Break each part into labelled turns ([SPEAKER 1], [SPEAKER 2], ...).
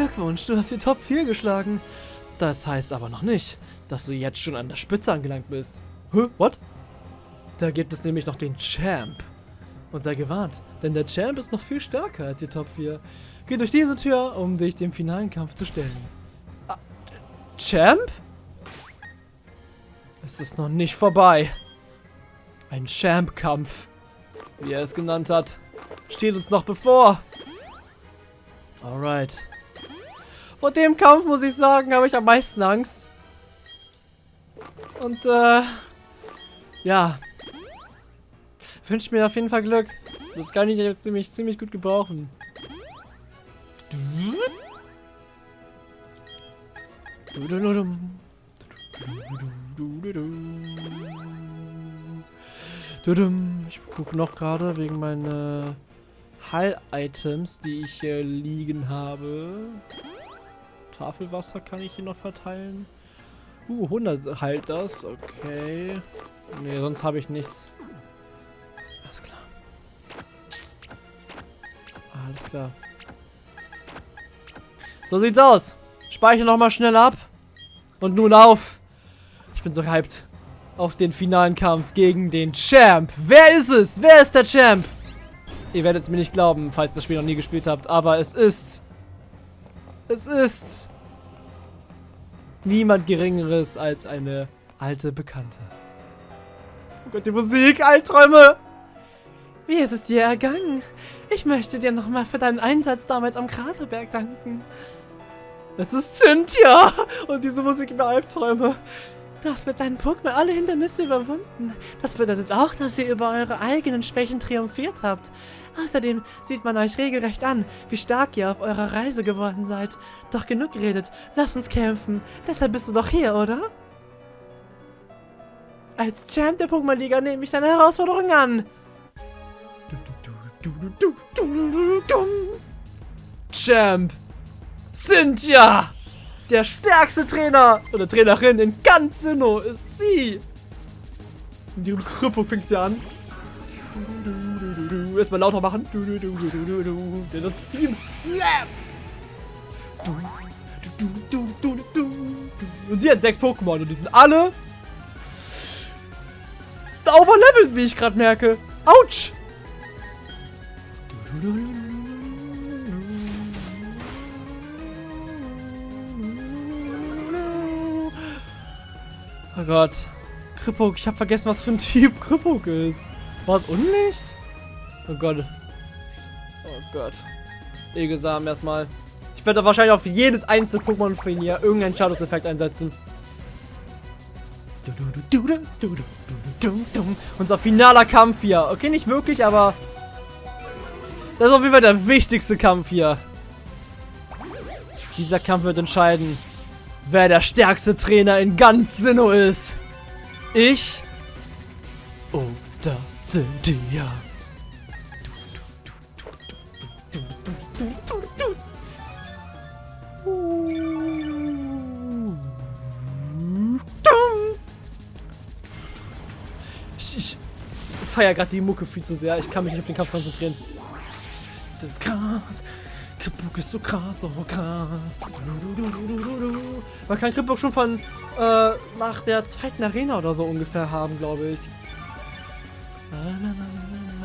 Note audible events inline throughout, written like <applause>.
[SPEAKER 1] Glückwunsch, du hast die Top 4 geschlagen. Das heißt aber noch nicht, dass du jetzt schon an der Spitze angelangt bist. Hä? What? Da gibt es nämlich noch den Champ. Und sei gewarnt, denn der Champ ist noch viel stärker als die Top 4. Geh durch diese Tür, um dich dem finalen Kampf zu stellen. Ah, Champ? Es ist noch nicht vorbei. Ein Champ-Kampf, wie er es genannt hat, steht uns noch bevor. Alright. Vor dem Kampf, muss ich sagen, habe ich am meisten Angst. Und, äh, ja. Wünsche mir auf jeden Fall Glück. Das kann ich jetzt ziemlich, ziemlich gut gebrauchen. Ich gucke noch gerade wegen meiner Heil-Items, die ich hier liegen habe. Tafelwasser kann ich hier noch verteilen. Uh, 100 heilt das. Okay. Ne, sonst habe ich nichts. Alles klar. Alles klar. So sieht's aus. Speichere nochmal schnell ab. Und nun auf. Ich bin so hyped. Auf den finalen Kampf gegen den Champ. Wer ist es? Wer ist der Champ? Ihr werdet es mir nicht glauben, falls ihr das Spiel noch nie gespielt habt. Aber es ist... Es ist... Niemand Geringeres als eine alte Bekannte. Oh Gott, die Musik, Albträume! Wie ist es dir ergangen? Ich möchte dir nochmal für deinen Einsatz damals am Kraterberg danken. Es ist Cynthia! Und diese Musik über Albträume. Du hast mit deinen Pokémon alle Hindernisse überwunden. Das bedeutet auch, dass ihr über eure eigenen Schwächen triumphiert habt. Außerdem sieht man euch regelrecht an, wie stark ihr auf eurer Reise geworden seid. Doch genug geredet, lass uns kämpfen. Deshalb bist du doch hier, oder? Als Champ der Pokémon-Liga nehme ich deine Herausforderung an. Champ! Cynthia! Der stärkste Trainer oder Trainerin in ganz Sinnoh ist sie. In ihrem Krüppel fängt sie an. Erstmal lauter machen. Denn das Vieh slappt. Und sie hat sechs Pokémon und die sind alle overlevelt, wie ich gerade merke. Autsch! Oh Gott. Krippuk, ich habe vergessen, was für ein Typ Krippuk ist. War es Unlicht? Oh Gott. Oh Gott. Egelsamen erstmal. Ich werde wahrscheinlich auf jedes einzelne Pokémon ihn hier irgendeinen Shadows-Effekt einsetzen. Unser finaler Kampf hier. Okay, nicht wirklich, aber... Das ist auf jeden Fall der wichtigste Kampf hier. Dieser Kampf wird entscheiden wer der stärkste Trainer in ganz Sinnoh ist. Ich oder Cynthia. Feiere gerade die Mucke viel zu sehr. Ich kann mich nicht auf den Kampf konzentrieren. Das ist krass. Kripbook ist so krass, so krass. Man kann Kripbook schon von äh, nach der zweiten Arena oder so ungefähr haben, glaube ich.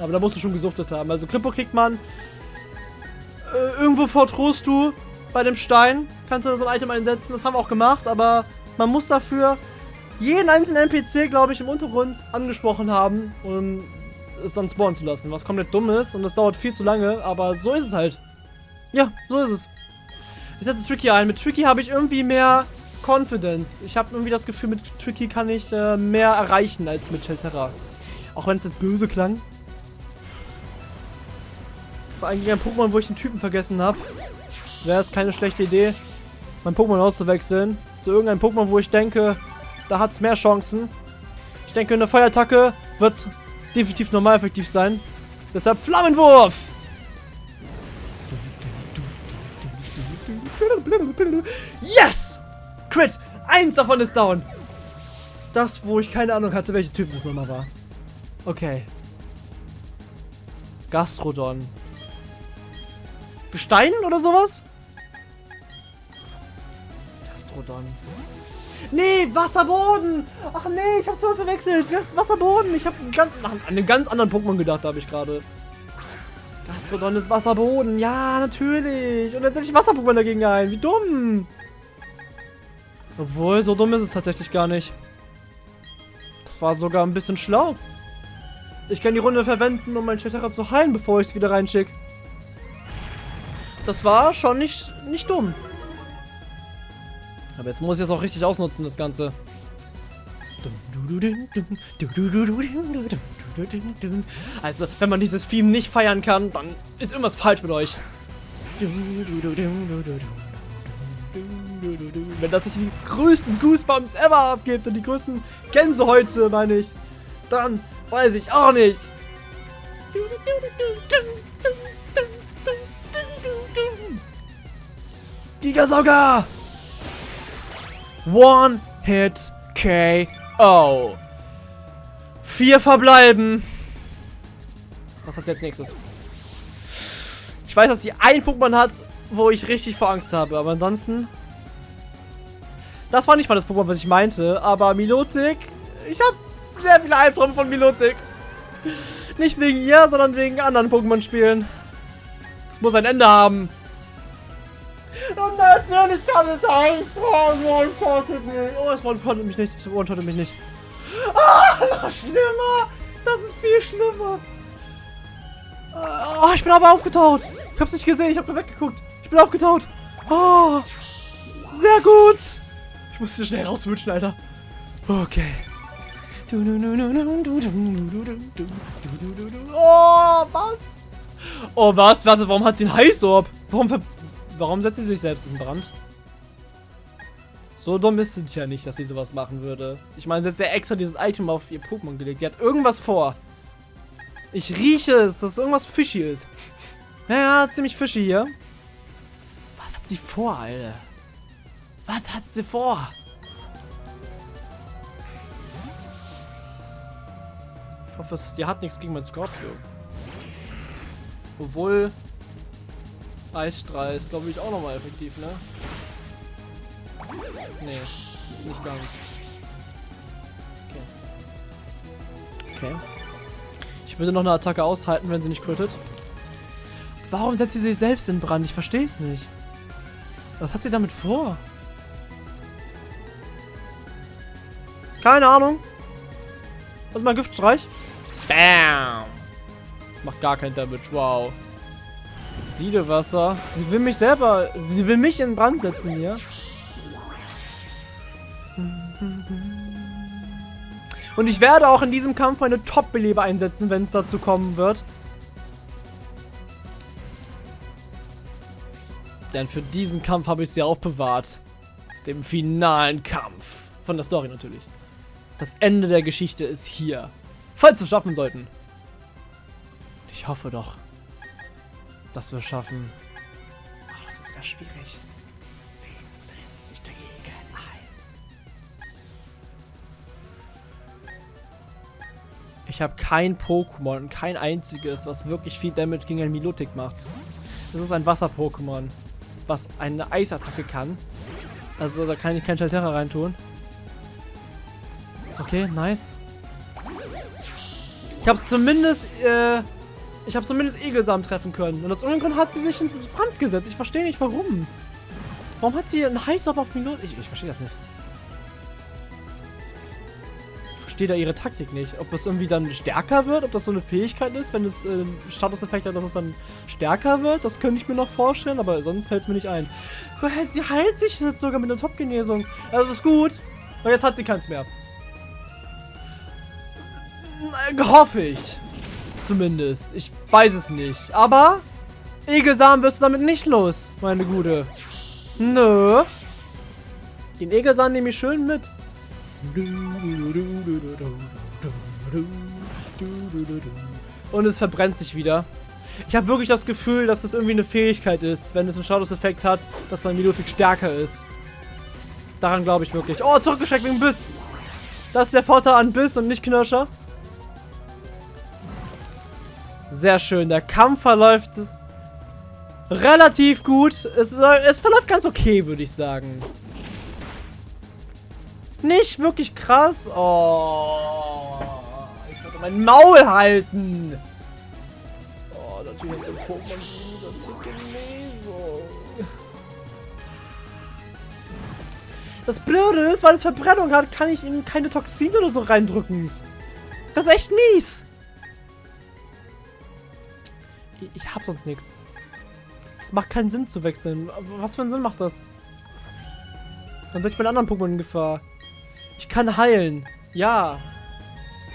[SPEAKER 1] Aber da musst du schon gesuchtet haben. Also Kripbook kriegt man äh, irgendwo vor Trost du bei dem Stein. Kannst du so ein Item einsetzen. Das haben wir auch gemacht, aber man muss dafür jeden einzelnen NPC, glaube ich, im Untergrund angesprochen haben, um es dann spawnen zu lassen. Was komplett dumm ist und das dauert viel zu lange, aber so ist es halt. Ja, so ist es. Ich setze Tricky ein. Mit Tricky habe ich irgendwie mehr Confidence. Ich habe irgendwie das Gefühl, mit Tricky kann ich äh, mehr erreichen als mit Shelterra. Auch wenn es jetzt böse klang. Das war eigentlich ein Pokémon, wo ich den Typen vergessen habe. Wäre es keine schlechte Idee, mein Pokémon auszuwechseln. Zu irgendeinem Pokémon, wo ich denke, da hat es mehr Chancen. Ich denke, eine Feuerattacke wird definitiv normal effektiv sein. Deshalb Flammenwurf! Yes! Crit! Eins davon ist down. Das, wo ich keine Ahnung hatte, welches Typ das nochmal war. Okay. Gastrodon. Gestein oder sowas? Gastrodon. Nee, Wasserboden! Ach nee, ich hab's voll verwechselt. Wasserboden. Ich hab ganz, an einen ganz anderen Pokémon gedacht, habe ich gerade. Gastrodon ist Wasserboden. Ja, natürlich. Und jetzt setze ich Wasser-Pokémon dagegen ein. Wie dumm. Obwohl, so dumm ist es tatsächlich gar nicht. Das war sogar ein bisschen schlau. Ich kann die Runde verwenden, um meinen Chatterer zu heilen, bevor ich es wieder reinschicke. Das war schon nicht, nicht dumm. Aber jetzt muss ich es auch richtig ausnutzen, das Ganze. Also, wenn man dieses Theme nicht feiern kann, dann ist irgendwas falsch mit euch. Wenn das nicht die größten Goosebumps ever abgibt und die größten Gänsehäute, meine ich, dann weiß ich auch nicht. Gigasauger! One Hit KO. Vier verbleiben. Was hat sie als nächstes? Ich weiß, dass sie ein Pokémon hat, wo ich richtig vor Angst habe, aber ansonsten... Das war nicht mal das Pokémon, was ich meinte, aber Milotic... Ich habe sehr viele Albträume von Milotic. Nicht wegen ihr, sondern wegen anderen Pokémon-Spielen. Es muss ein Ende haben. Und natürlich kann es einstragen. Oh, es one-shottet mich nicht. Es one-shottet mich nicht. Ah, noch schlimmer. Das ist viel schlimmer. Oh, ich bin aber aufgetaut. Ich hab's nicht gesehen. Ich hab nur weggeguckt. Ich bin aufgetaut. Oh, sehr gut. Ich muss hier schnell rauswünschen, Alter. Okay. Oh, was? Oh, was? Warte, warum hat sie einen Heißorb? Warum ver Warum setzt sie sich selbst in Brand? So dumm ist sie ja nicht, dass sie sowas machen würde. Ich meine, sie hat ja extra dieses Item auf ihr Pokémon gelegt. Die hat irgendwas vor. Ich rieche es, dass irgendwas fishy ist. <laughs> Ja, ja, ziemlich fishy hier. Was hat sie vor, Alter? Was hat sie vor? Ich hoffe, sie hat nichts gegen mein Scorpio. Obwohl, Eisstrahl ist, glaube ich, auch nochmal effektiv, ne? Nee, nicht ganz. Okay. Okay. Ich würde noch eine Attacke aushalten, wenn sie nicht crittet. Warum setzt sie sich selbst in Brand? Ich verstehe es nicht. Was hat sie damit vor? Keine Ahnung. Was ist mein Giftstreich? Bam! Macht gar kein Damage, wow. Siedewasser. Sie will mich selber... Sie will mich in Brand setzen hier. Und ich werde auch in diesem Kampf meine Top-Beleber einsetzen, wenn es dazu kommen wird. Denn für diesen Kampf habe ich sie aufbewahrt. Dem finalen Kampf. Von der Story natürlich. Das Ende der Geschichte ist hier. Falls wir es schaffen sollten. Ich hoffe doch dass wir schaffen. Ach, das ist sehr schwierig. Wen setzt sich dagegen ein? Ich habe kein Pokémon, kein einziges, was wirklich viel Damage gegen ein Milotic macht. Das ist ein Wasser-Pokémon, was eine Eisattacke kann. Also da kann ich kein Schalterra reintun. Okay, nice. Ich habe es zumindest äh, ich habe zumindest Egelsamen treffen können. Und aus irgendeinem Grund hat sie sich in Brand gesetzt. Ich verstehe nicht, warum. Warum hat sie einen Heißab auf Minuten? Ich, ich verstehe das nicht. Ich verstehe da ihre Taktik nicht. Ob das irgendwie dann stärker wird, ob das so eine Fähigkeit ist, wenn es äh, Statuseffekt hat, dass es dann stärker wird. Das könnte ich mir noch vorstellen, aber sonst fällt es mir nicht ein. Sie heilt sich jetzt sogar mit einer Top-Genesung. Das ist gut. Und jetzt hat sie keins mehr. Hoffe ich. Zumindest. Ich weiß es nicht. Aber Egelsamen wirst du damit nicht los, meine Gute. Nö. Den Egelsamen nehme ich schön mit. Und es verbrennt sich wieder. Ich habe wirklich das Gefühl, dass das irgendwie eine Fähigkeit ist, wenn es einen Shadows-Effekt hat, dass mein Milotic stärker ist. Daran glaube ich wirklich. Oh, zurückgeschreckt wegen Biss. Das ist der Vorteil an Biss und nicht Knirscher. Sehr schön. Der Kampf verläuft relativ gut. Es, es verläuft ganz okay, würde ich sagen. nicht wirklich krass. Oh. Ich sollte mein Maul halten. Oh, natürlich hat ein Pokémon so Lesung. Das Blöde ist, weil es Verbrennung hat, kann ich ihm keine Toxine oder so reindrücken. Das ist echt mies. Ich, hab sonst nichts. Das macht keinen Sinn zu wechseln. Was für einen Sinn macht das? Dann setze ich meinen anderen Pokémon in Gefahr. Ich kann heilen. Ja.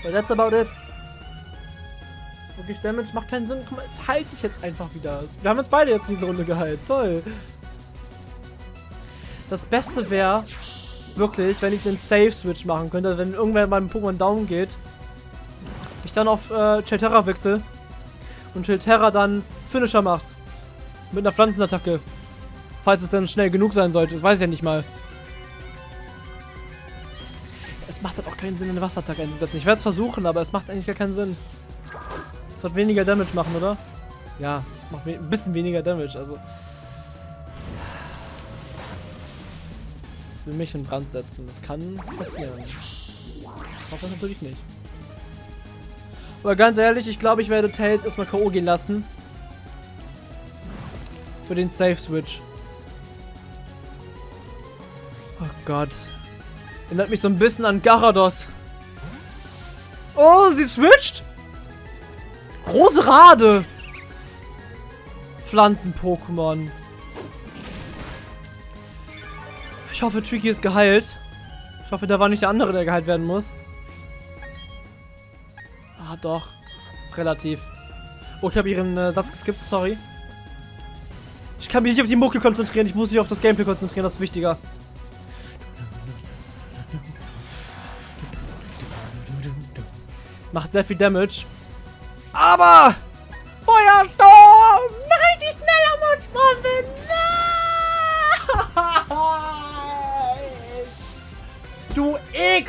[SPEAKER 1] But that's about it. Wirklich, Damage macht keinen Sinn. Guck mal, es heilt sich jetzt einfach wieder. Wir haben uns beide jetzt in diese Runde geheilt. Toll. Das Beste wäre, wirklich, wenn ich einen Save-Switch machen könnte, wenn irgendwer beim Pokémon down geht, ich dann auf äh, Chilterra wechsle und Chilterra dann Finisher macht. Mit einer Pflanzenattacke. Falls es dann schnell genug sein sollte. Das weiß ich ja nicht mal. Es macht halt auch keinen Sinn, eine Wasserattacke einzusetzen. Ich werde es versuchen, aber es macht eigentlich gar keinen Sinn. Es wird weniger Damage machen, oder? Ja, es macht ein bisschen weniger Damage, also... Es will mich in Brand setzen. Das kann passieren. Ich hoffe natürlich nicht. Aber ganz ehrlich, ich glaube, ich werde Tails erstmal K.O. gehen lassen. Für den Safe-Switch. Oh Gott. Erinnert mich so ein bisschen an Garados. Oh, sie switcht? Roserade. Pflanzen-Pokémon. Ich hoffe, Tricky ist geheilt. Ich hoffe, da war nicht der andere, der geheilt werden muss. Doch. Relativ. Oh, ich habe ihren äh, Satz geskippt, sorry. Ich kann mich nicht auf die Mucke konzentrieren, ich muss mich auf das Gameplay konzentrieren, das ist wichtiger. Macht sehr viel Damage. Aber!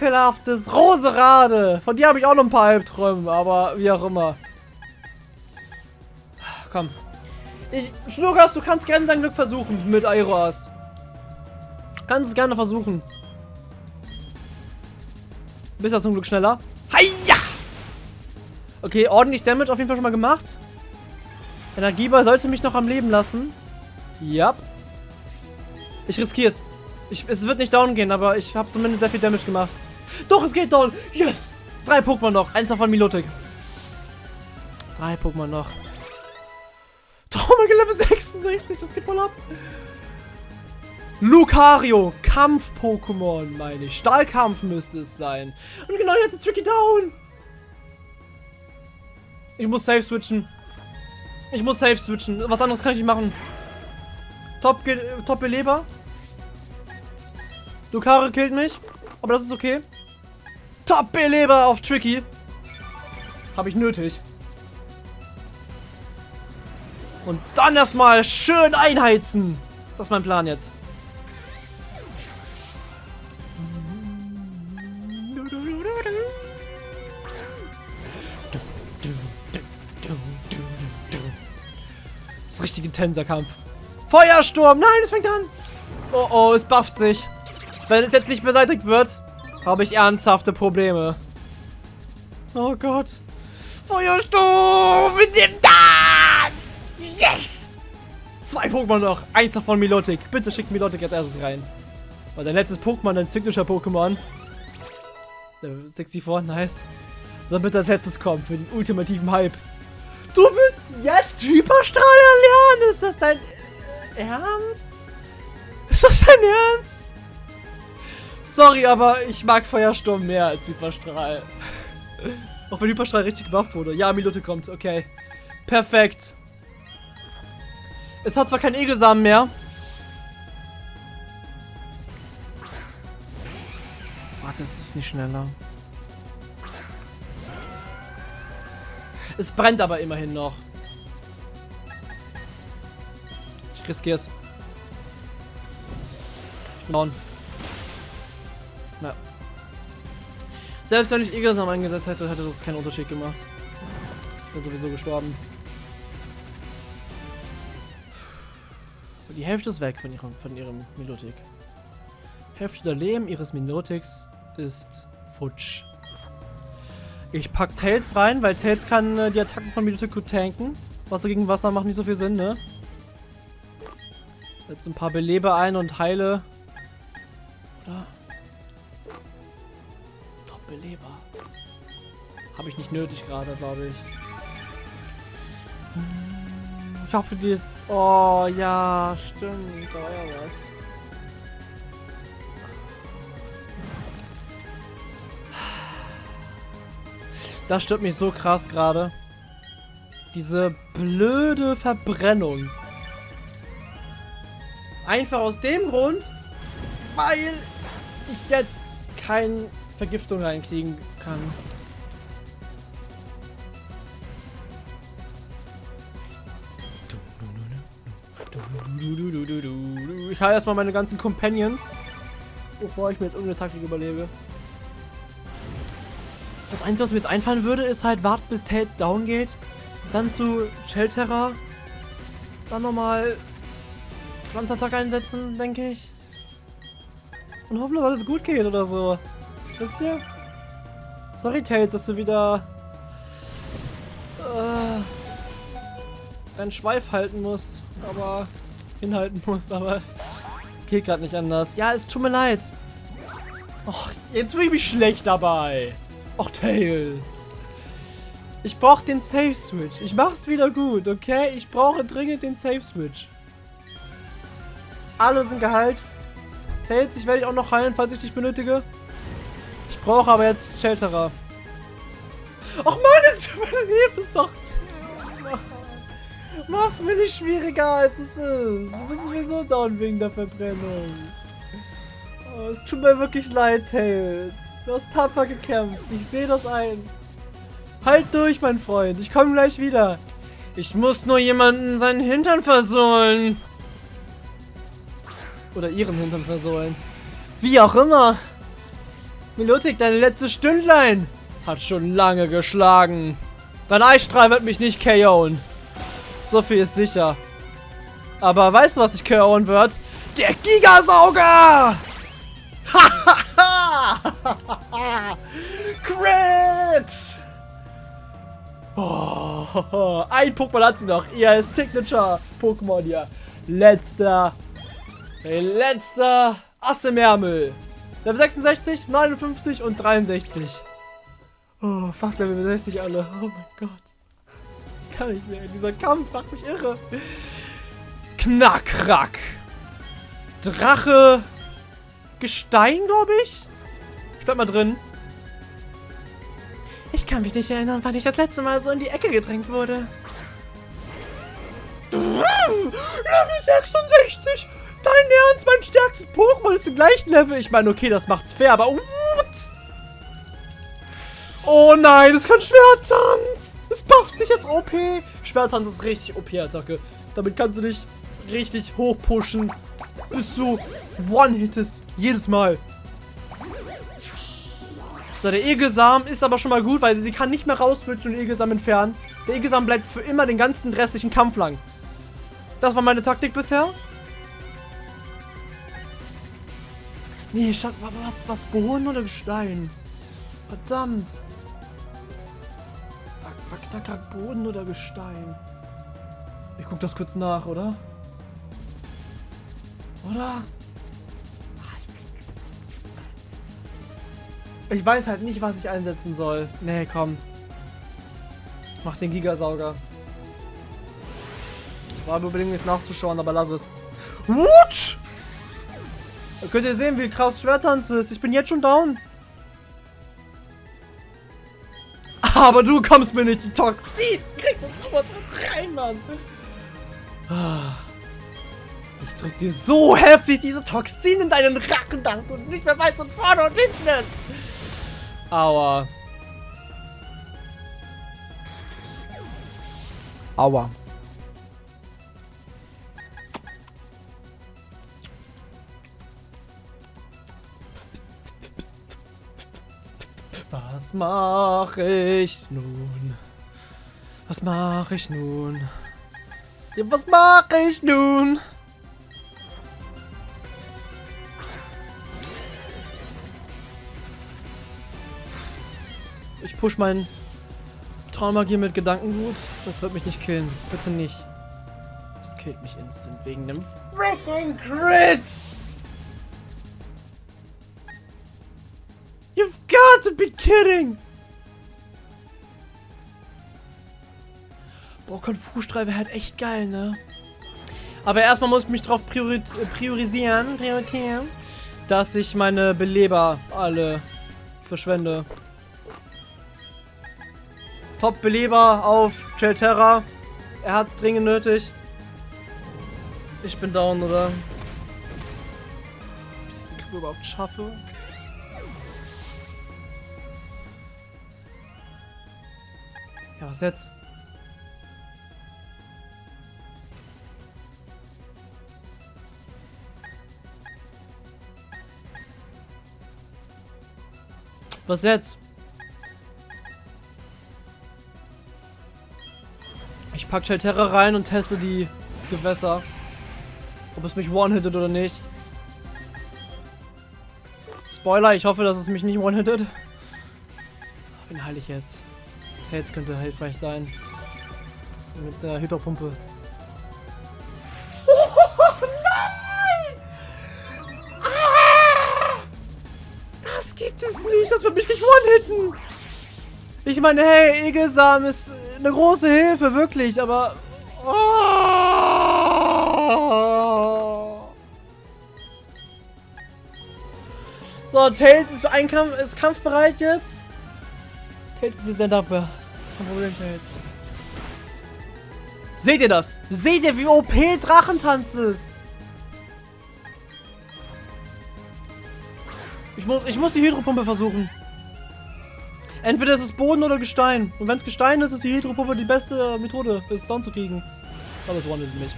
[SPEAKER 1] Ekelhaftes Roserade! Von dir habe ich auch noch ein paar Albträume, aber wie auch immer. Komm. Ich, Schnurgas, du kannst gerne dein Glück versuchen mit Aeroas. Kannst es gerne versuchen. Bist ja zum Glück schneller. Heia! Okay, ordentlich Damage auf jeden Fall schon mal gemacht. Energieball sollte mich noch am Leben lassen. Ja. Ich riskiere es. Es wird nicht down gehen, aber ich habe zumindest sehr viel Damage gemacht. Doch, es geht down. Yes. Drei Pokémon noch. Eins davon Milotic. Drei Pokémon noch. Traumage Level 66. Das geht voll ab. Lucario. Kampf-Pokémon, meine ich. Stahlkampf müsste es sein. Und genau jetzt ist Tricky down. Ich muss safe switchen. Ich muss safe switchen. Was anderes kann ich nicht machen. Top, top Beleber. Lucario killt mich. Aber das ist okay. Top Beleber auf Tricky. Habe ich nötig. Und dann erstmal schön einheizen. Das ist mein Plan jetzt. richtig intenser Kampf. Feuersturm! Nein, es fängt an! Oh oh, es bufft sich. Wenn es jetzt nicht beseitigt wird, habe ich ernsthafte Probleme. Oh Gott. Feuersturm! Nehmen das! Yes! Zwei Pokémon noch. Eins davon Milotic. Bitte schickt Milotic als erstes rein. Weil dein letztes Pokémon, dein Signature-Pokémon. 64, nice. Soll bitte als letztes kommen für den ultimativen Hype. Du willst jetzt Hyperstrahl erlernen? Ist das dein Ernst? Ist das dein Ernst? Sorry, aber ich mag Feuersturm mehr als Hyperstrahl. Auch wenn Hyperstrahl richtig gemacht wurde. Ja, Minute kommt, okay. Perfekt. Es hat zwar keinen Egelsamen mehr. Warte, es ist nicht schneller. Es brennt aber immerhin noch. Ich riskiere es. Down. Na. Selbst wenn ich Egersam eingesetzt hätte, hätte das keinen Unterschied gemacht. Wäre sowieso gestorben. Die Hälfte ist weg von ihrem, von ihrem Melodik. Hälfte der Leben ihres Minotix ist futsch. Ich pack Tails rein, weil Tails kann äh, die Attacken von Minotic gut tanken. Wasser gegen Wasser macht nicht so viel Sinn, ne? Jetzt ein paar Belebe ein und heile. Oder? Habe ich nicht nötig gerade, glaube ich. Ich hoffe, die ist... Oh, ja, stimmt. Da war ja was. Das stört mich so krass gerade. Diese blöde Verbrennung. Einfach aus dem Grund, weil ich jetzt keine Vergiftung reinkriegen kann. Ich halte erstmal meine ganzen Companions, bevor ich mir jetzt irgendeine Taktik überlege. Das Einzige, was mir jetzt einfallen würde, ist halt warten, bis Tate down geht. Dann zu Shelterra. Dann nochmal Pflanzattack einsetzen, denke ich. Und hoffen, dass alles gut geht oder so. Wisst ihr? Sorry, Tails, dass du wieder äh, deinen Schweif halten musst. Aber hinhalten musst, aber geht gerade nicht anders. Ja, es tut mir leid. Och, jetzt fühle ich mich schlecht dabei. Och, Tails. Ich brauche den Safe Switch. Ich mach's wieder gut, okay? Ich brauche dringend den Safe Switch. Alle sind geheilt. Tails, ich werde dich auch noch heilen, falls ich dich benötige. Ich brauche aber jetzt Shelterer. Ach man, jetzt überlebt es doch. Mach's mir nicht schwieriger, als es ist. Du bist sowieso down wegen der Verbrennung. Oh, es tut mir wirklich leid, Tails. Du hast tapfer gekämpft. Ich sehe das ein. Halt durch, mein Freund. Ich komme gleich wieder. Ich muss nur jemanden seinen Hintern versohlen. Oder ihren Hintern versohlen. Wie auch immer. Melotik, deine letzte Stündlein hat schon lange geschlagen. Dein Eisstrahl wird mich nicht KO'en. So viel ist sicher. Aber weißt du, was ich KO'en wird? Der Gigasauger! <laughs> Crit! Oh, ein Pokémon hat sie noch. Ihr Signature-Pokémon hier. Letzter. Letzter Ass im Ärmel. Level 66, 59 und 63. Oh, fast Level 60 alle. Oh mein Gott. Kann ich mehr. Dieser Kampf macht mich irre. Knackrack. Drache. Gestein, glaube ich. Ich bleib mal drin. Ich kann mich nicht erinnern, wann ich das letzte Mal so in die Ecke gedrängt wurde. Level 66! Dein Ernst, mein stärkstes Pokémon ist im gleichen Level. Ich meine, okay, das macht's fair, aber what? Oh nein, es kann Schwertanz. Es bufft sich jetzt OP. Schwertanz ist richtig OP-Attacke. Damit kannst du dich richtig hoch pushen, bis du One-hittest. Jedes Mal. So, der Egelsamen ist aber schon mal gut, weil sie kann nicht mehr rauswitchen und den Egelsamen entfernen. Der Egelsamen bleibt für immer den ganzen restlichen Kampf lang. Das war meine Taktik bisher. Nee, Schatten, was, was, Boden oder Gestein? Verdammt. Verknacker Boden oder Gestein? Ich guck das kurz nach, oder? Oder? Ich weiß halt nicht, was ich einsetzen soll. Nee, komm. Mach den Gigasauger. War unbedingt nicht nachzuschauen, aber lass es. What? Könnt ihr sehen, wie krass Schwertanz ist. Ich bin jetzt schon down. Aber du kommst mir nicht die Toxin. Kriegst du sowas rein, Mann. Ich drück dir so heftig diese Toxin in deinen Rachen, dass du nicht mehr weißt, was vorne und hinten ist. Aua. Aua. Was mache ich nun? Was mache ich nun? Ja, was mache ich nun? Ich push meinen Traumagier mit Gedankengut. Das wird mich nicht killen. Bitte nicht. Das killt mich instant wegen dem freaking Crit! You've got to be kidding! Boah, Konfu-Streife wäre halt echt geil, ne? Aber erstmal muss ich mich drauf priori priorisieren, priorisieren, dass ich meine Beleber alle verschwende. Top-Beleber auf Chelterra. Er hat's dringend nötig. Ich bin down, oder? Ob ich diesen Kampf überhaupt schaffe? Was jetzt? Was jetzt? Ich pack Chalterra rein und teste die Gewässer. Ob es mich one-hittet oder nicht. Spoiler, ich hoffe, dass es mich nicht one-hittet. Wen heile ich jetzt? Tails könnte hilfreich sein. Mit einer Hydropumpe. Oh, nein! Ah! Das gibt es nicht, das wird mich nicht one-hitten! Ich meine, hey, Egelsam ist eine große Hilfe, wirklich, aber... Oh. So, Tails ist, ein Kampf, ist kampfbereit jetzt. Tails ist jetzt dankbar. Kein Problem, Tails. Seht ihr das? Seht ihr, wie OP Drachentanz ist? Ich muss, ich muss die Hydropumpe versuchen. Entweder ist es Boden oder Gestein. Und wenn es Gestein ist, ist die Hydropumpe die beste Methode, es down zu kriegen. Aber es wandelt mich.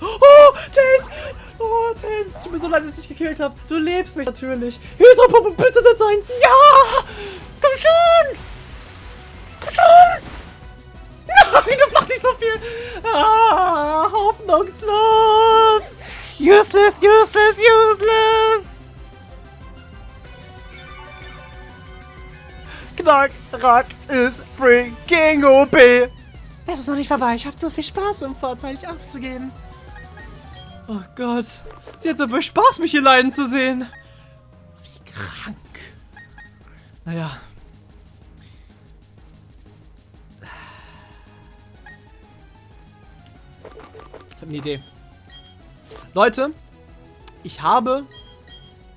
[SPEAKER 1] Oh, Tails! Oh, Tails, tut mir so leid, dass ich dich gekillt habe. Du lebst mich natürlich. Hydropumpe, bitte setz ein. Ja! Komm schon! Schon! Nein, das macht nicht so viel. Ah, hoffnungslos. Useless, useless, useless. Knackrack ist freaking OP. Es ist noch nicht vorbei. Ich habe zu viel Spaß, um vorzeitig aufzugeben. Oh Gott. Sie hat dabei Spaß, mich hier leiden zu sehen. Wie krank. Naja. Ich habe eine Idee. Leute, ich habe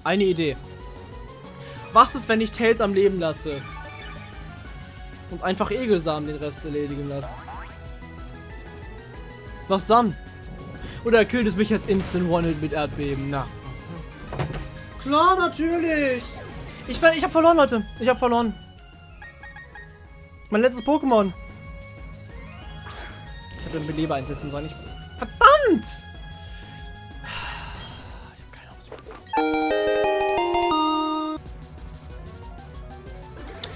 [SPEAKER 1] eine Idee. Was ist, wenn ich Tails am Leben lasse? Und einfach Egelsamen den Rest erledigen lasse. Was dann? Oder killt es mich jetzt Instant One-Hit mit Erdbeben? Na. Klar, natürlich. Ich, ich habe verloren, Leute. Ich habe verloren. Mein letztes Pokémon. Ich hätte einen Beleber einsetzen sollen. Ich, verdammt! Ich habe keine Ahnung,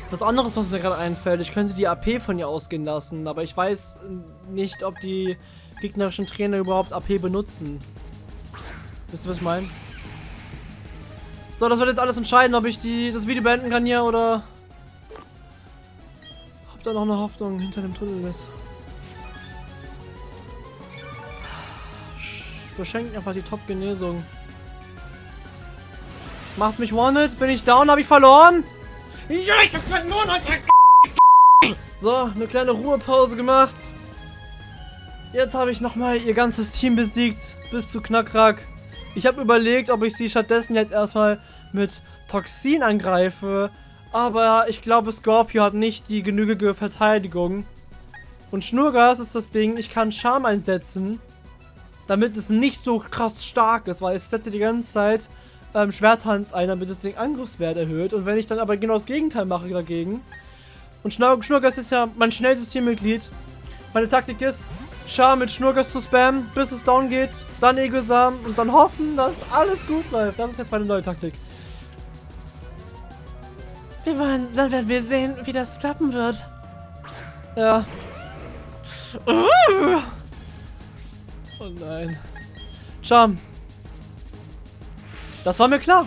[SPEAKER 1] Was anderes, was mir gerade einfällt, ich könnte die AP von ihr ausgehen lassen, aber ich weiß nicht, ob die gegnerischen Trainer überhaupt AP benutzen. Wisst ihr, was ich meine? So, das wird jetzt alles entscheiden, ob ich die, das Video beenden kann hier oder ob da noch eine Hoffnung hinter dem Tunnel ist. Verschenkt einfach die Top-Genesung. Macht mich One-Hit, bin ich down, habe ich verloren? Ja, ich hab verloren, Alter. So, eine kleine Ruhepause gemacht. Jetzt habe ich nochmal ihr ganzes Team besiegt, bis zu Knackrack. Ich habe überlegt, ob ich sie stattdessen jetzt erstmal mit Toxin angreife. Aber ich glaube, Scorpio hat nicht die genügende Verteidigung. Und Schnurgas ist das Ding, ich kann Charme einsetzen, damit es nicht so krass stark ist, weil ich setze die ganze Zeit ähm, Schwerthands ein, damit es den Angriffswert erhöht. Und wenn ich dann aber genau das Gegenteil mache dagegen. Und Schnur Schnurgas ist ja mein schnellstes Teammitglied. Meine Taktik ist, Char mit Schnurgas zu spammen, bis es down geht, dann Egosam und dann hoffen, dass alles gut läuft. Das ist jetzt meine neue Taktik. Wir wollen, dann werden wir sehen, wie das klappen wird. Ja. Oh nein. Charm, das war mir klar.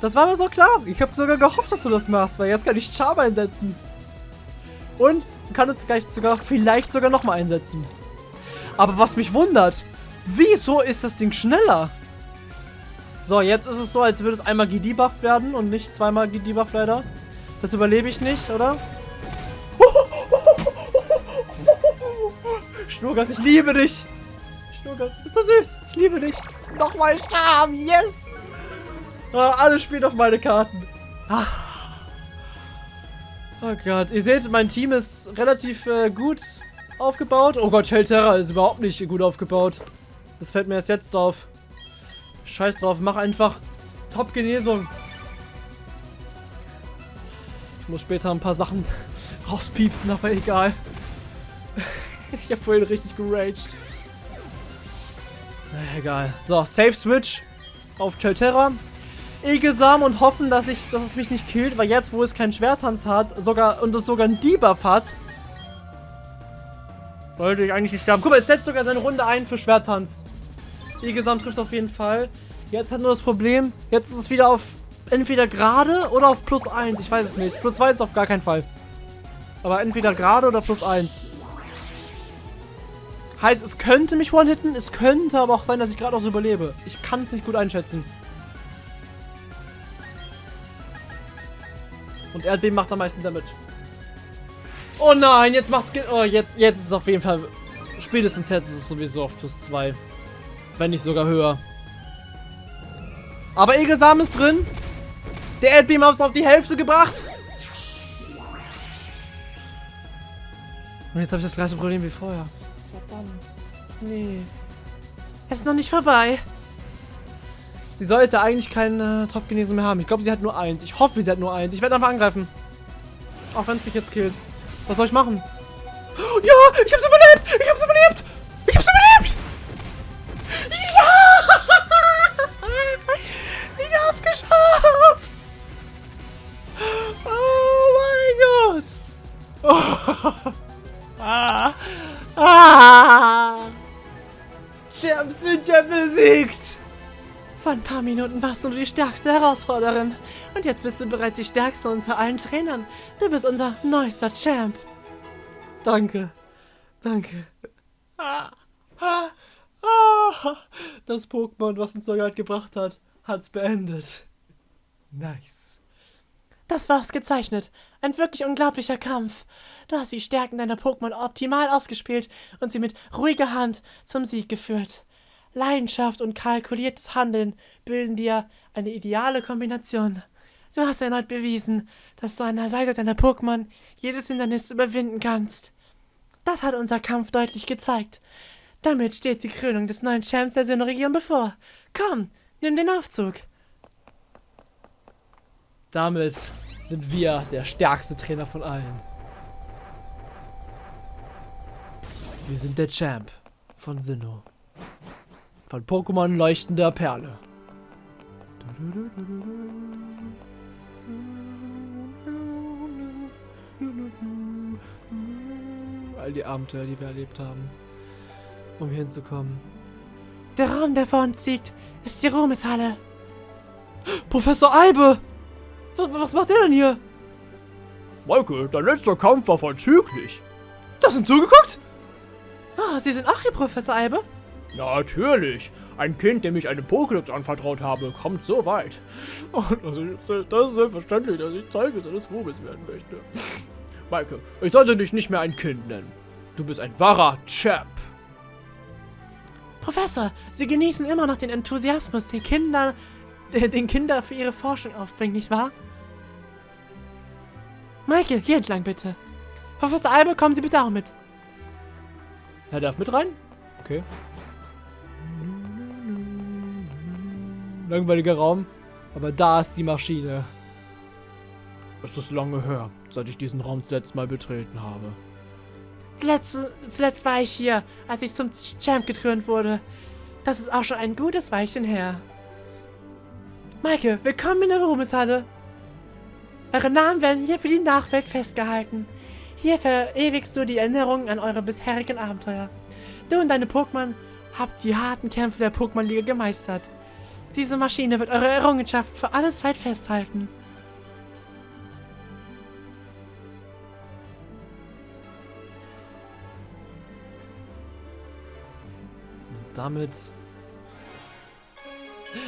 [SPEAKER 1] Das war mir so klar. Ich habe sogar gehofft, dass du das machst, weil jetzt kann ich Charm einsetzen. Und kann es gleich sogar, vielleicht sogar nochmal einsetzen. Aber was mich wundert, wieso ist das Ding schneller? So, jetzt ist es so, als würde es einmal gedebufft werden und nicht zweimal gedebufft leider. Das überlebe ich nicht, oder? <laughs> Schnurgas, ich liebe dich! Du bist so süß! Ich liebe dich! Nochmal Charme, yes! Ah, alles spielt auf meine Karten. Ah. Oh Gott, ihr seht, mein Team ist relativ äh, gut aufgebaut. Oh Gott, Shelterra ist überhaupt nicht gut aufgebaut. Das fällt mir erst jetzt auf. Scheiß drauf, mach einfach Top-Genesung. Ich muss später ein paar Sachen <laughs> rauspiepsen, aber egal. <laughs> ich habe vorhin richtig geraged. Na, egal. So, Safe Switch auf Chelterra. Egesam und hoffen, dass ich, dass es mich nicht killt, weil jetzt, wo es keinen Schwertanz hat, sogar und es sogar einen Debuff hat, sollte ich eigentlich nicht sterben. Guck mal, es setzt sogar seine Runde ein für Schwertanz. Egesam trifft auf jeden Fall. Jetzt hat nur das Problem, jetzt ist es wieder auf entweder gerade oder auf plus 1. Ich weiß es nicht. Plus 2 ist auf gar keinen Fall. Aber entweder gerade oder plus 1. Heißt, es könnte mich one-hitten, es könnte aber auch sein, dass ich gerade auch so überlebe. Ich kann es nicht gut einschätzen. Und Erdbeben macht am meisten Damage. Oh nein, jetzt macht's... Oh, jetzt, jetzt ist es auf jeden Fall... Spätestens jetzt ist es sowieso auf plus 2. Wenn nicht sogar höher. Aber Egelsamen ist drin. Der Erdbeam hat es auf die Hälfte gebracht. Und jetzt habe ich das gleiche Problem wie vorher. Verdammt. Nee. Es ist noch nicht vorbei. Sie sollte eigentlich keine Top-Genesen mehr haben. Ich glaube, sie hat nur eins. Ich hoffe, sie hat nur eins. Ich werde einfach angreifen. Auch wenn es mich jetzt killt. Was soll ich machen? <gasps> Ja, ich hab's überlebt! Ich hab's überlebt! Minuten warst du die stärkste Herausforderin. Und jetzt bist du bereits die stärkste unter allen Trainern. Du bist unser neuester Champ. Danke. Danke. Das Pokémon, was uns sogar gebracht hat, hat's beendet. Nice. Das war's gezeichnet. Ein wirklich unglaublicher Kampf. Du hast die Stärken deiner Pokémon optimal ausgespielt und sie mit ruhiger Hand zum Sieg geführt. Leidenschaft und kalkuliertes Handeln bilden dir eine ideale Kombination. Du hast erneut bewiesen, dass du an der Seite deiner Pokémon jedes Hindernis überwinden kannst. Das hat unser Kampf deutlich gezeigt. Damit steht die Krönung des neuen Champs der Sinnoh-Region bevor. Komm, nimm den Aufzug. Damit sind wir der stärkste Trainer von allen. Wir sind der Champ von Sinnoh. Von Pokémon leuchtender Perle. All die Abenteuer, die wir erlebt haben, um hier hinzukommen. Der Raum, der vor uns liegt, ist die Ruhmeshalle. Professor Albe! Was macht der denn hier?
[SPEAKER 2] Michael, dein letzter Kampf war vollzüglich.
[SPEAKER 1] Das sind zugeguckt? Ah, Sie sind auch hier, Professor Albe?
[SPEAKER 2] Natürlich. Ein Kind, dem ich eine Pokédex anvertraut habe, kommt so weit. Und das ist selbstverständlich, dass ich Zeuge seines Ruhmes werden möchte. Maike, ich sollte dich nicht mehr ein Kind nennen. Du bist ein wahrer Champ.
[SPEAKER 1] Professor, Sie genießen immer noch den Enthusiasmus, den Kinder, den Kinder für ihre Forschung aufbringen, nicht wahr? Michael, hier entlang bitte. Professor Albe, kommen Sie bitte auch mit.
[SPEAKER 2] Er darf mit rein? Okay.
[SPEAKER 1] Langweiliger Raum. Aber da ist die Maschine.
[SPEAKER 2] Es ist lange her, seit ich diesen Raum zuletzt mal betreten habe.
[SPEAKER 1] Zuletzt, zuletzt war ich hier, als ich zum Champ gekrönt wurde. Das ist auch schon ein gutes Weilchen her. Maike, willkommen in der Ruhmeshalle. Eure Namen werden hier für die Nachwelt festgehalten. Hier verewigst du die Erinnerungen an eure bisherigen Abenteuer. Du und deine Pokémon habt die harten Kämpfe der Pokémon-Liga gemeistert. Diese Maschine wird eure Errungenschaft für alle Zeit festhalten. Und damit...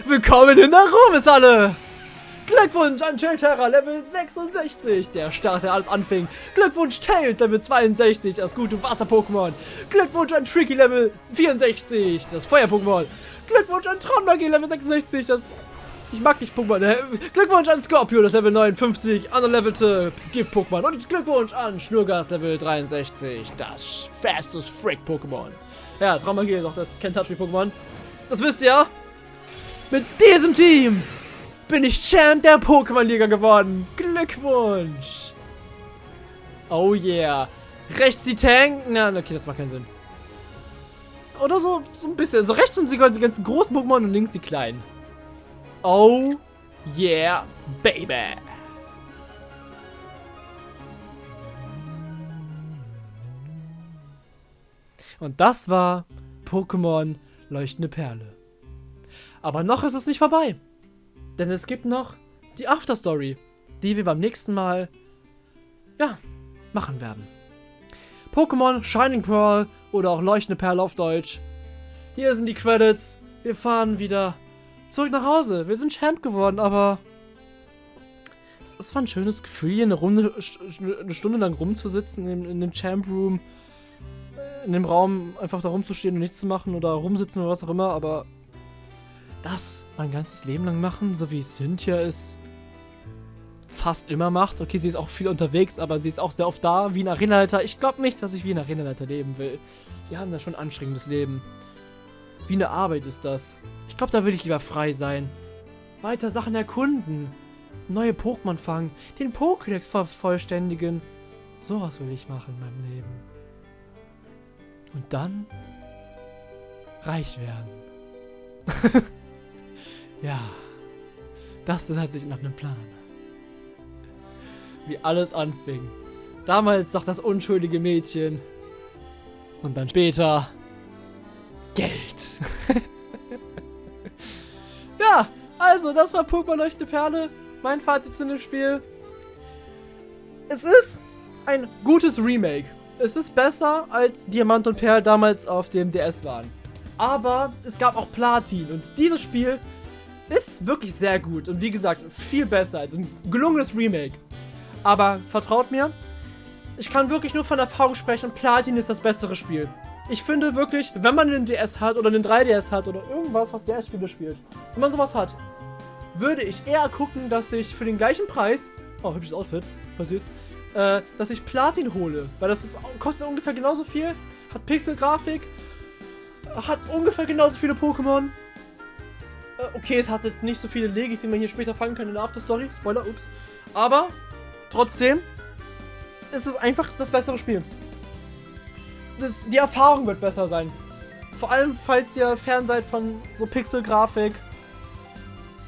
[SPEAKER 1] Willkommen in der Ruhmeshalle! Glückwunsch an Chilterra, Level 66, der Start, der alles anfing. Glückwunsch Tails, Level 62, das gute Wasser-Pokémon. Glückwunsch an Tricky, Level 64, das Feuer-Pokémon. Glückwunsch an Traummagie, Level 66, das... Ich mag dich, Pokémon. Äh, Glückwunsch an Scorpio, das Level 59, underlevelte Gift-Pokémon. Und Glückwunsch an Schnurgas, Level 63, das Fastest Freak-Pokémon. Ja, Traummagie ist auch das Kentucky-Pokémon. Das wisst ihr. Mit diesem Team bin ich Champ der Pokémon-Liga geworden. Glückwunsch. Oh yeah. Rechts die Tank. Na, okay, das macht keinen Sinn. Oder so, so ein bisschen. So rechts sind die ganzen großen Pokémon und links die kleinen. Oh yeah, baby. Und das war Pokémon Leuchtende Perle. Aber noch ist es nicht vorbei. Denn es gibt noch die Afterstory, die wir beim nächsten Mal, ja, machen werden. Pokémon Shining Pearl oder auch Leuchtende Perle auf Deutsch. Hier sind die Credits. Wir fahren wieder zurück nach Hause. Wir sind Champ geworden, aber es, es war ein schönes Gefühl, hier eine, Runde, eine Stunde lang rumzusitzen in, in dem Champ Room. In dem Raum einfach da rumzustehen und nichts zu machen oder rumsitzen oder was auch immer, aber das mein ganzes Leben lang machen, so wie Cynthia es fast immer macht. Okay, sie ist auch viel unterwegs, aber sie ist auch sehr oft da, wie ein Arenaleiter. Ich glaube nicht, dass ich wie ein Arenaleiter leben will. Wir haben da schon ein anstrengendes Leben. Wie eine Arbeit ist das. Ich glaube, da will ich lieber frei sein. Weiter Sachen erkunden. Neue Pokémon fangen. Den Pokédex vervollständigen. Sowas will ich machen in meinem Leben. Und dann reich werden. <laughs> Ja, das hört sich nach einem Plan. Wie alles anfing. Damals noch das unschuldige Mädchen. Und dann später Geld. <laughs> ja, also das war Pokémon Leuchte Perle. Mein Fazit zu dem Spiel. Es ist ein gutes Remake. Es ist besser als Diamant und Perl damals auf dem DS waren. Aber es gab auch Platin und dieses Spiel ist wirklich sehr gut und wie gesagt, viel besser als ein gelungenes Remake. Aber vertraut mir, ich kann wirklich nur von Erfahrung sprechen, Platin ist das bessere Spiel. Ich finde wirklich, wenn man einen DS hat oder einen 3DS hat oder irgendwas, was DS-Spiele spielt, wenn man sowas hat, würde ich eher gucken, dass ich für den gleichen Preis, oh, hübsches Outfit, voll süß, äh, dass ich Platin hole. Weil das ist, kostet ungefähr genauso viel, hat Pixel-Grafik, hat ungefähr genauso viele Pokémon äh, okay, es hat jetzt nicht so viele Legis, wie man hier später fangen kann in der Afterstory. Spoiler, ups. Aber trotzdem ist es einfach das bessere Spiel. Das, die Erfahrung wird besser sein. Vor allem, falls ihr fern seid von so Pixel-Grafik,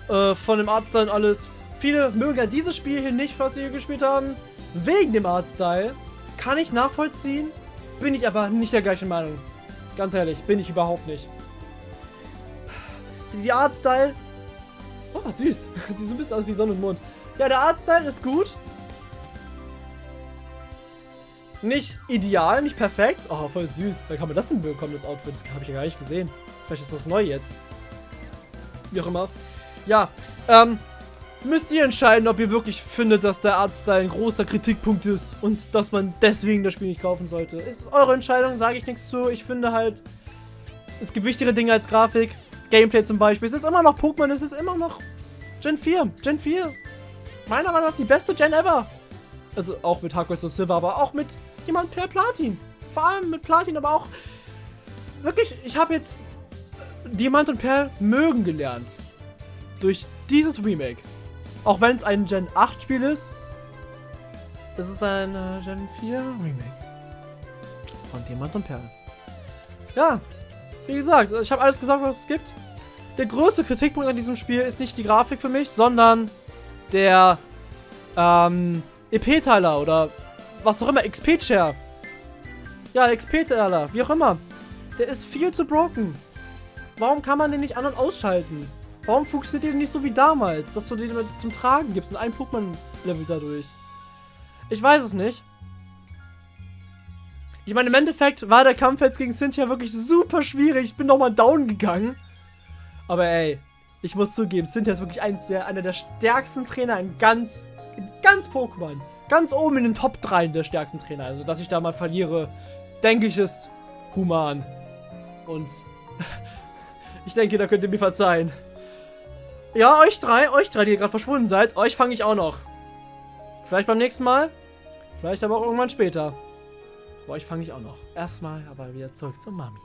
[SPEAKER 1] äh, von dem Artstyle und alles. Viele mögen ja dieses Spiel hier nicht, was wir hier gespielt haben, wegen dem Artstyle. Kann ich nachvollziehen, bin ich aber nicht der gleichen Meinung. Ganz ehrlich, bin ich überhaupt nicht die Artstyle... Oh, süß. <laughs> Sieht so ein bisschen aus wie Sonne und Mond. Ja, der Artstyle ist gut. Nicht ideal, nicht perfekt. Oh, voll süß. Wie kann man das denn bekommen, das Outfit? Das habe ich ja gar nicht gesehen. Vielleicht ist das neu jetzt. Wie auch immer. Ja, ähm, müsst ihr entscheiden, ob ihr wirklich findet, dass der Artstyle ein großer Kritikpunkt ist und dass man deswegen das Spiel nicht kaufen sollte. Ist eure Entscheidung, sage ich nichts zu. Ich finde halt, es gibt wichtigere Dinge als Grafik. Gameplay zum Beispiel. Es ist immer noch Pokémon, es ist immer noch Gen 4. Gen 4 ist meiner Meinung nach die beste Gen ever. Also auch mit Hardcore zu Silver, aber auch mit jemand per Platin. Vor allem mit Platin, aber auch wirklich, ich habe jetzt Diamant und Perl mögen gelernt. Durch dieses Remake. Auch wenn es ein Gen 8 Spiel ist, ist es ein äh, Gen 4 Remake. Von Diamant und Perl. Ja, wie gesagt, ich habe alles gesagt, was es gibt. Der größte Kritikpunkt an diesem Spiel ist nicht die Grafik für mich, sondern der ähm, EP-Teiler oder was auch immer, XP-Share. Ja, XP-Teiler, wie auch immer. Der ist viel zu broken. Warum kann man den nicht an- und ausschalten? Warum funktioniert die nicht so wie damals, dass du die zum Tragen gibst und ein Pokémon-Level dadurch? Ich weiß es nicht. Ich meine, im Endeffekt war der Kampf jetzt gegen Cynthia wirklich super schwierig. Ich bin nochmal down gegangen. Aber ey, ich muss zugeben, Cynthia ist wirklich eins der, einer der stärksten Trainer in ganz, ganz Pokémon. Ganz oben in den Top 3 der stärksten Trainer. Also, dass ich da mal verliere, denke ich, ist human. Und <laughs> ich denke, da könnt ihr mir verzeihen. Ja, euch drei, euch drei, die ihr gerade verschwunden seid, euch fange ich auch noch. Vielleicht beim nächsten Mal, vielleicht aber auch irgendwann später. Aber euch fange ich auch noch. Erstmal aber wieder zurück zur Mami.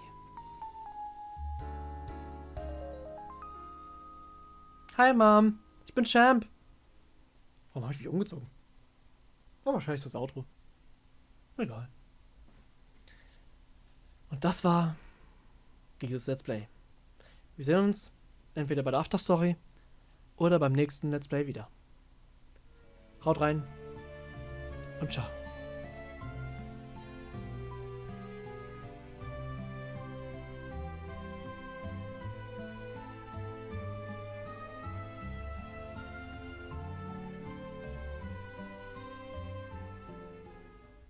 [SPEAKER 1] Hi, Mom. Ich bin Champ. Warum habe ich mich umgezogen? War wahrscheinlich das Outro. Egal. Und das war dieses Let's Play. Wir sehen uns entweder bei der Afterstory oder beim nächsten Let's Play wieder. Haut rein und ciao.